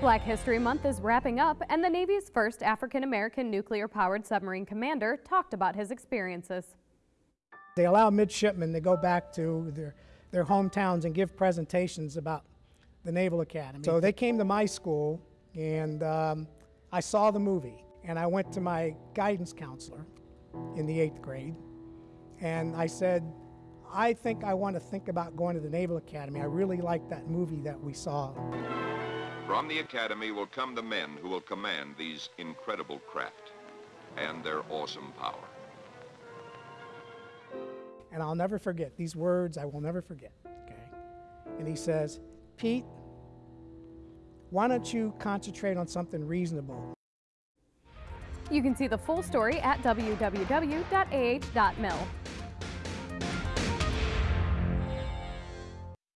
Black History Month is wrapping up, and the Navy's first African American nuclear powered submarine commander talked about his experiences. They allow midshipmen to go back to their, their hometowns and give presentations about the Naval Academy. So they came to my school, and um, I saw the movie, and I went to my guidance counselor in the eighth grade, and I said, I think I want to think about going to the Naval Academy. I really like that movie that we saw. From the Academy will come the men who will command these incredible craft and their awesome power. And I'll never forget these words, I will never forget. Okay? And he says, Pete, why don't you concentrate on something reasonable? You can see the full story at www.ah.mil.